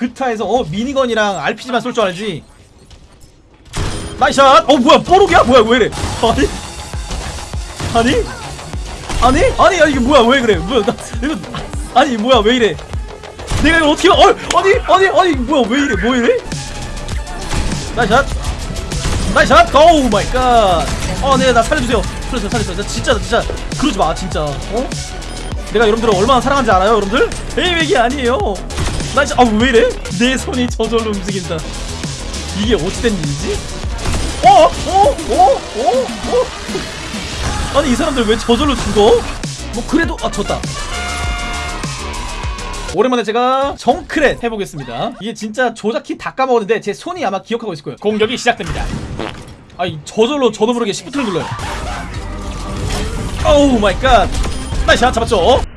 그타에서 어 미니건이랑 RPG만 쏠 줄 알지? 나이샷! 어 뭐야 뽀록이야? 뭐야 왜 이래? 아니? 아니? 아니? 아니 아니 이게 뭐야 왜 그래? 뭐야 나 이거 아니 뭐야 왜 이래? 내가 이걸 어떻게 어 아니 아니 아니 뭐야 왜 이래? 뭐 이래? 나이샷! 나이샷! 오 마이 갓어 네나 살려주세요. 살려주세요 살려주세요. 나 진짜 나 진짜 그러지 마 진짜. 어? 내가 여러분들을 얼마나 사랑하는지 알아요 여러분들? 에이 맥이 아니에요 나 진짜 아왜 이래 내 손이 저절로 움직인다 이게 어찌 된 일이지 어? 어? 어? 어? 어? 아니 이 사람들 왜 저절로 죽어? 뭐 그래도 아 졌다 오랜만에 제가 정크렛 해보겠습니다 이게 진짜 조작키 다 까먹었는데 제 손이 아마 기억하고 있을 거예요 공격이 시작됩니다 아이 저절로 저도 모르게 시프트를 눌러요 oh my god nice shot 잡았죠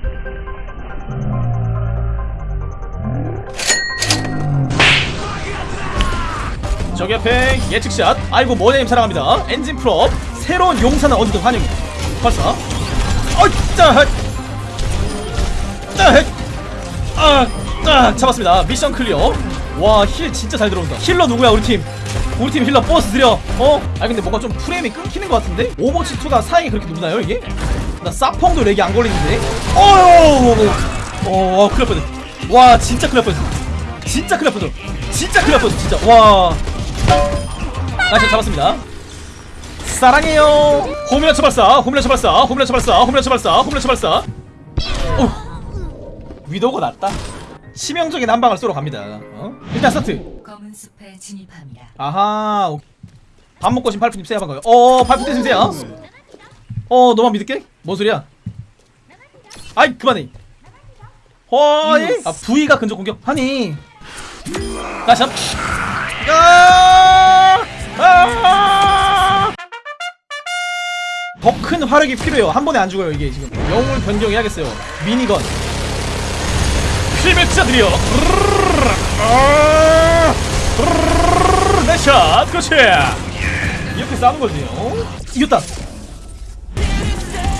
저기 앞에 예측샷 아이고 머네님 사랑합니다 엔진 full up 새로운 용사는 어디든 환영입니다 발사 따 아, 아, 잡았습니다. mission clear. 와, heal 진짜 잘 들어온다. healer 누구야, 우리 팀? 우리 팀 healer 버스 드려. 어? 아 근데 뭔가 좀 프레임이 끊기는 것 같은데? 오버워치 2가 사양이 그렇게 높나요, 이게? 나 사펑도 렉이 안 걸리는데? 어휴! 어, 큰일 날 뻔했. 와, 진짜 큰일 날 뻔했어. 진짜 큰일 날 뻔했어. 진짜 큰일 날 뻔했어, 진짜. 와. 나이스 잡았습니다. 사랑해요. 호밀러 처발사, 호밀러 처발사, 호밀러 처발사, 호밀러 처발사, 호밀러 처발사. 오. 위도가 낫다. 치명적인 한 방을 쏘러 갑니다. 어? 일단 스타트. 검은 숲에 진입합니다. 아하. 오케이. 밥 먹고 지금 팔프님 세야 반가요. 어, 팔프님 세야. 어, 너만 믿을게. 뭔 소리야? 아이 그만해. 허이. 아 V가 근접 공격. 하니. 나 잡. 아! 아! 더 큰 화력이 필요해요. 한 번에 안 죽어요 이게 지금. 영웅을 변경해야겠어요. 미니건. 필멸자들이여 내샷 그렇지 이렇게 싸는 거지 어? 이겼다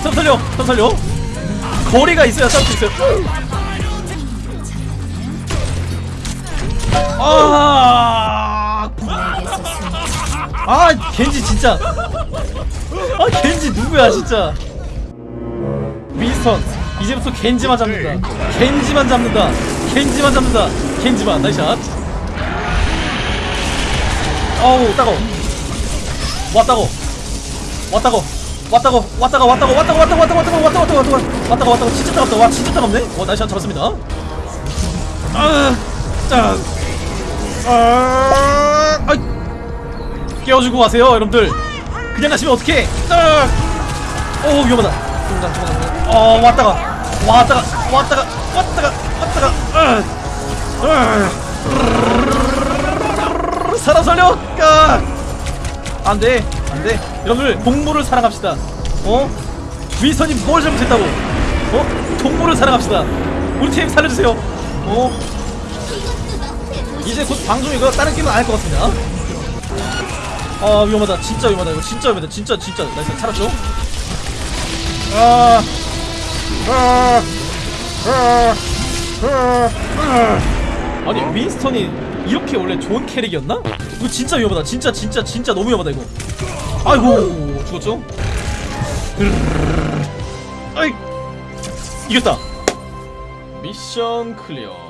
좀 살려 좀 살려 거리가 있어야 싸울 수 있어요 아, 아 겐지 진짜. 아 겐지 누구야 진짜? 윈스턴 이제부터 겐지만 잡는다. 겐지만 잡는다. 겐지만 잡는다. 겐지만 나이샷. 어우 따가워 왔다고. 왔다고. 왔다고. 왔다고 왔다고 왔다고 왔다고 왔다고 왔다고 왔다고 왔다고 왔다고 왔다고 왔다고. 진짜 따갑다. 와 진짜 따갑네. 어 나이샷 잡았습니다. 아짜 아, 아이 깨워주고 가세요 여러분들. 그냥 가시면 어떡해. 아, 오 위험하다. 중간 중간 중간 어 왔다가 왔다가 왔다가 왔다가 왔다가. 으, 으, 살아 살려 까 안돼 안돼. 여러분들 동물을 사랑합시다. 어? 위선이 뭘 잘못했다고? 어? 동물을 사랑합시다. 우리 팀 살려주세요. 어? 이제 곧 방송 이거 다른 게임은 안 할 것 같습니다 아 위험하다. 진짜 위험하다 이거. 진짜 위험하다. 진짜 진짜. nice 살았죠? 아. 아니 윈스턴이 이렇게 원래 좋은 캐릭이었나? 이거 진짜 위험하다. 진짜 진짜 진짜 너무 위험하다 이거. 아이고 죽었죠? 아이. 이겼다. mission clear